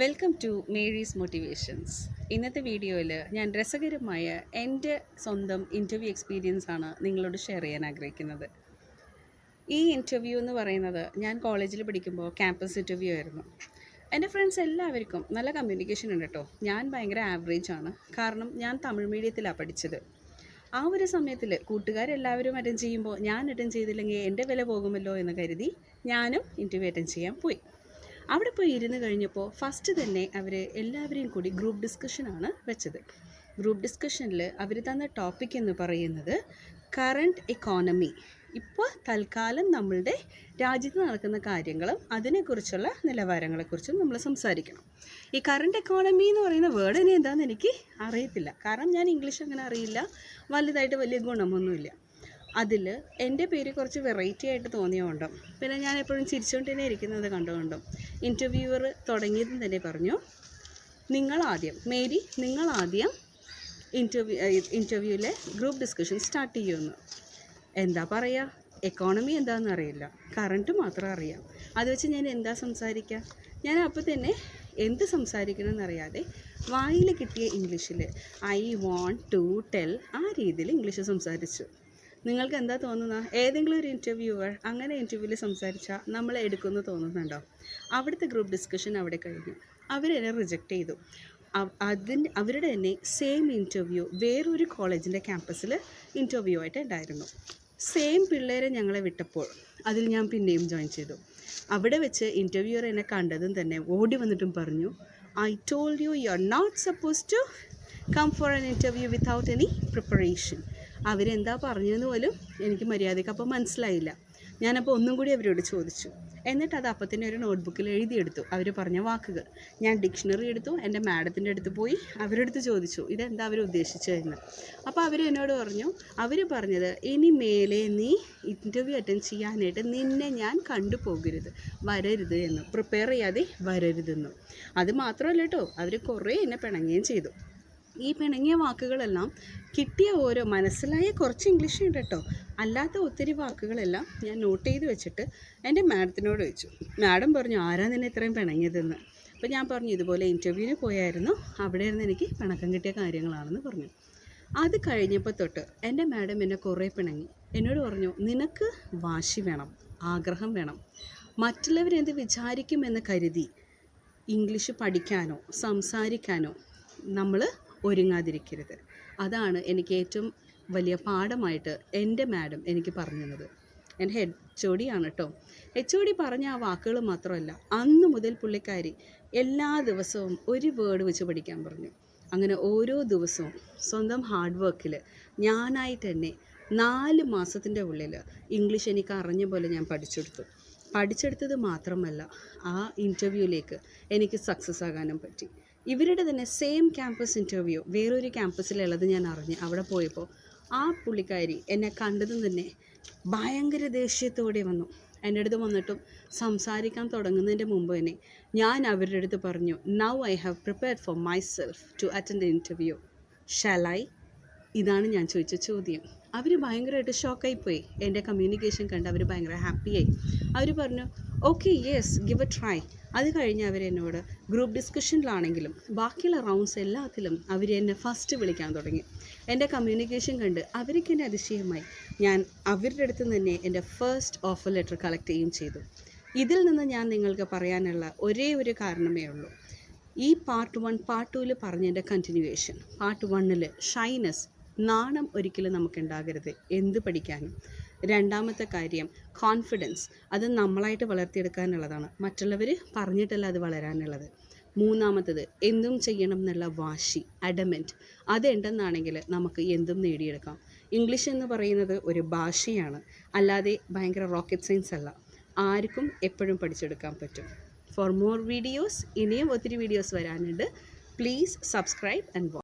Welcome to Mary's motivations ഇന്നത്തെ വീഡിയോയിൽ ഞാൻ രസകരമായ എന്റെ സ്വന്തം ഇന്റർവ്യൂ എക്സ്പീരിയൻസ് ആണ് നിങ്ങളോട് ഷെയർ ചെയ്യാൻ ആഗ്രഹിക്കുന്നത്. ഈ ഇന്റർവ്യൂ എന്ന് പറയുന്നത് ഞാൻ കോളേജിൽ പഠിക്കുമ്പോൾ ക്യാമ്പസ് ഇന്റർവ്യൂ ആയിരുന്നു. എന്റെ ഫ്രണ്ട്സ് എല്ലാവർക്കും നല്ല കമ്മ്യൂണിക്കേഷൻ ഉണ്ട് കേട്ടോ ഞാൻ ഭയങ്കര ആവറേജ് ആണ്. കാരണം ഞാൻ തമിഴ് മീഡിയത്തിലാണ് പഠിച്ചത്. ആ ഒരു സമയത്തിൽ കൂട്ടുകാരെല്ലാവരും അറ്റൻഡ് ചെയ്യുമ്പോൾ ഞാൻ അറ്റൻഡ് ചെയ്തില്ലെങ്കിൽ എന്റെ വില പോകുമല്ലോ എന്ന് കരുതി ഞാനും ഇന്റർവ്യൂ അറ്റൻഡ് ചെയ്യാൻ പോയി. അവിടെ പോയി ഇരുന്ന് കഴിഞ്ഞപ്പോൾ ഫസ്റ്റ് തന്നെ അവർ എല്ലാവരെയും കൂടി ഗ്രൂപ്പ് ഡിസ്കഷനാണ് വെച്ചത്. ഗ്രൂപ്പ് ഡിസ്കഷനിൽ അവർ തന്ന ടോപ്പിക് എന്ന് പറയുന്നത് കറണ്ട് എക്കോണമി ഇപ്പോൾ തൽക്കാലം നമ്മളുടെ രാജ്യത്ത് നടക്കുന്ന കാര്യങ്ങളും അതിനെക്കുറിച്ചുള്ള നിലവാരങ്ങളെക്കുറിച്ചും നമ്മൾ സംസാരിക്കണം. ഈ കറണ്ട് എക്കോണമി എന്ന് പറയുന്ന വേർഡിനെ എന്താണെന്ന് എനിക്ക് അറിയത്തില്ല. കാരണം ഞാൻ ഇംഗ്ലീഷ് അങ്ങനെ അറിയില്ല. വലുതായിട്ട് വലിയ ഗുണമൊന്നുമില്ല. അതിൽ എന്റെ പേര് കുറച്ച് വെറൈറ്റി ആയിട്ട് തോന്നിയതുകൊണ്ടും പിന്നെ ഞാൻ എപ്പോഴും ചിരിച്ചുകൊണ്ട് തന്നെ ഇരിക്കുന്നത് കണ്ടുകൊണ്ടും ഇന്റർവ്യൂവർ തുടങ്ങിയതും തന്നെ പറഞ്ഞു. നിങ്ങളാദ്യം മേരി നിങ്ങളാദ്യം ഇന്റർവ്യൂ ഇന്റർവ്യൂവിലെ ഗ്രൂപ്പ് ഡിസ്കഷൻ സ്റ്റാർട്ട് ചെയ്യുമെന്ന് എന്താ പറയുക എക്കോണമി എന്താണെന്ന് അറിയില്ല. കറണ്ട് മാത്രം അറിയാം. അത് വെച്ച് ഞാൻ എന്താ സംസാരിക്കുക ഞാൻ അപ്പോൾ തന്നെ എന്ത് സംസാരിക്കണം എന്നറിയാതെ വായിൽ കിട്ടിയ ഇംഗ്ലീഷിൽ ഐ വോണ്ട് ടു ടെൽ ആ രീതിയിൽ ഇംഗ്ലീഷ് സംസാരിച്ചു. നിങ്ങൾക്ക് എന്താ തോന്നുന്നത് ഏതെങ്കിലും ഒരു ഇന്റർവ്യൂവർ അങ്ങനെ ഇന്റർവ്യൂവിൽ സംസാരിച്ചാൽ നമ്മൾ എടുക്കുമെന്ന് തോന്നുന്നുണ്ടോ? അവിടുത്തെ ഗ്രൂപ്പ് ഡിസ്കഷൻ അവിടെ കഴിഞ്ഞു. അവരെന്നെ റിജക്റ്റ് ചെയ്തു. അതിന് അവരുടെ തന്നെ സെയിം ഇന്റർവ്യൂ വേറൊരു കോളേജിന്റെ ക്യാമ്പസിൽ ഇന്റർവ്യൂ ആയിട്ട് ഉണ്ടായിരുന്നു. സെയിം പിള്ളേരെ ഞങ്ങളെ വിട്ടപ്പോൾ അതിൽ ഞാൻ പിന്നെയും ജോയിൻ ചെയ്തു. അവിടെ വെച്ച് ഇന്റർവ്യൂവർ എന്നെ കണ്ടതും തന്നെ ഓടി വന്നിട്ടും പറഞ്ഞു I told you you are not suppose to come for an interview without any preparation അവരെന്താ പറഞ്ഞതെന്ന് പോലും എനിക്ക് മര്യാദയ്ക്ക് അപ്പോൾ മനസ്സിലായില്ല. ഞാനപ്പോൾ ഒന്നും കൂടി അവരോട് ചോദിച്ചു. എന്നിട്ട് അത് അപ്പം തന്നെ ഒരു നോട്ട്ബുക്കിൽ എഴുതിയെടുത്തു. അവർ പറഞ്ഞ വാക്കുകൾ. ഞാൻ ഡിക്ഷണറി എടുത്തു. എന്റെ മാഡത്തിന്റെ അടുത്ത് പോയി അവരുടെ അടുത്ത് ചോദിച്ചു ഇതെന്താ അവർ ഉദ്ദേശിച്ചതെന്ന്? അപ്പോൾ അവർ എന്നോട് പറഞ്ഞു അവർ പറഞ്ഞത് ഇനി മേലെ നീ ഇന്റർവ്യൂ അറ്റൻഡ് ചെയ്യാനായിട്ട് നിന്നെ ഞാൻ കണ്ടുപോകരുത്. വരരുത് എന്ന്. പ്രിപ്പയർ ചെയ്യാതെ വരരുതെന്നും. അത് മാത്രമല്ല കേട്ടോ അവർ കുറേ എന്നെ പിണങ്ങുകയും ചെയ്തു. ഈ പിണങ്ങിയ വാക്കുകളെല്ലാം കിട്ടിയ ഓരോ മനസ്സിലായ കുറച്ച് ഇംഗ്ലീഷ് ഉണ്ട് കേട്ടോ. അല്ലാത്ത ഒത്തിരി വാക്കുകളെല്ലാം ഞാൻ നോട്ട് ചെയ്ത് വെച്ചിട്ട് എന്റെ മാഡത്തിനോട് ചോദിച്ചു. മാഡം പറഞ്ഞു ആരാ നിന്നെ ഇത്രയും പിണങ്ങിയതെന്ന്? അപ്പോൾ ഞാൻ പറഞ്ഞു ഇതുപോലെ ഇന്റർവ്യൂവിന് പോയായിരുന്നു. അവിടെ ഇരുന്ന് എനിക്ക് പിണക്കം കിട്ടിയ കാര്യങ്ങളാണെന്ന് പറഞ്ഞു. അത് കഴിഞ്ഞപ്പോൾ തൊട്ട് എന്റെ മാഡം എന്നെ കുറേ പിണങ്ങി. എന്നോട് പറഞ്ഞു നിനക്ക് വാശി വേണം ആഗ്രഹം വേണം. മറ്റുള്ളവരെന്ത് വിചാരിക്കുമെന്ന് കരുതി ഇംഗ്ലീഷ് പഠിക്കാനോ സംസാരിക്കാനോ നമ്മൾ ഒരുങ്ങാതിരിക്കരുത്. അതാണ് എനിക്ക് ഏറ്റവും വലിയ പാഠമായിട്ട് എന്റെ മാഡം എനിക്ക് പറഞ്ഞു തന്നത് എന്റെ ഹെഡ് ഒ ആണ് കേട്ടോ എച്ച് ഒ ഡി പറഞ്ഞ ആ വാക്കുകൾ മാത്രമല്ല അന്ന് മുതൽ പുള്ളിക്കാരി എല്ലാ ദിവസവും ഒരു വേർഡ് വെച്ച് പഠിക്കാൻ പറഞ്ഞു. അങ്ങനെ ഓരോ ദിവസവും സ്വന്തം ഹാർഡ് വർക്കിൽ ഞാനായിട്ട് തന്നെ നാല് മാസത്തിന്റെ ഉള്ളിൽ ഇംഗ്ലീഷ് എനിക്ക് അറിഞ്ഞ പോലെ ഞാൻ പഠിച്ചെടുത്തു. പഠിച്ചെടുത്തത് മാത്രമല്ല ആ ഇന്റർവ്യൂവിലേക്ക് എനിക്ക് സക്സസ് ആകാനും പറ്റി. ഇവരുടെ തന്നെ സെയിം ക്യാമ്പസ് ഇന്റർവ്യൂ വേറൊരു ക്യാമ്പസിലുള്ളത് ഞാൻ അറിഞ്ഞ്. അവിടെ പോയപ്പോൾ ആ പുള്ളിക്കാരി എന്നെ കണ്ടതും തന്നെ ഭയങ്കര ദേഷ്യത്തോടെ വന്നു. എന്റെ അടുത്ത് വന്നിട്ടും സംസാരിക്കാൻ തുടങ്ങുന്നതിന്റെ മുമ്പ് തന്നെ ഞാൻ അവരുടെ അടുത്ത് പറഞ്ഞു now I have prepared for myself to attend interview ഷലായി ഇതാണ് ഞാൻ ചോദിച്ച ചോദ്യം. അവർ ഭയങ്കരമായിട്ട് ഷോക്കായിപ്പോയി എന്റെ കമ്മ്യൂണിക്കേഷൻ കണ്ട് അവർ ഭയങ്കര ഹാപ്പിയായി അവർ പറഞ്ഞു okay yes give a try അത് കഴിഞ്ഞ് അവരെന്നോട് ഗ്രൂപ്പ് ഡിസ്കഷനിലാണെങ്കിലും ബാക്കിയുള്ള റൗണ്ട്സ് എല്ലാത്തിലും അവർ എന്നെ ഫസ്റ്റ് വിളിക്കാൻ തുടങ്ങി. എന്റെ കമ്മ്യൂണിക്കേഷൻ കണ്ട് അവർക്ക് എന്നെ അതിശയമായി. ഞാൻ അവരുടെ അടുത്ത് തന്നെ എന്റെ ഫസ്റ്റ് ഓഫർ ലെറ്റർ കളക്ട് ചെയ്യുകയും ചെയ്തു. ഇതിൽ നിന്ന് ഞാൻ നിങ്ങൾക്ക് പറയാനുള്ള ഒരേ ഒരു കാരണമേ ഉള്ളൂ. ഈ പാർട്ട് വൺ പാർട്ട് ടുവിൽ പറഞ്ഞതിന്റെ കണ്ടിന്യൂവേഷൻ പാർട്ട് വണ്ണിൽ ഷൈനസ് നാണം ഒരിക്കലും നമുക്ക് ഉണ്ടാകരുത് എന്ത് പഠിക്കാനും. രണ്ടാമത്തെ കാര്യം കോൺഫിഡൻസ് അത് നമ്മളായിട്ട് വളർത്തിയെടുക്കാനുള്ളതാണ്. മറ്റുള്ളവർ പറഞ്ഞിട്ടല്ല അത് വളരാനുള്ളത്. മൂന്നാമത്തത് എന്തും ചെയ്യണം എന്നുള്ള വാശി അഡമെന്റ് അതുണ്ടെന്നാണെങ്കിൽ നമുക്ക് എന്തും നേടിയെടുക്കാം. ഇംഗ്ലീഷ് എന്ന് പറയുന്നത് ഒരു ഭാഷയാണ്. അല്ലാതെ ഭയങ്കര റോക്കറ്റ് സയൻസ് അല്ല. ആർക്കും എപ്പോഴും പഠിച്ചെടുക്കാൻ പറ്റും. ഫോർ മോർ വീഡിയോസ് ഇനിയും ഒത്തിരി വീഡിയോസ് വരാനുണ്ട്. Please subscribe and watch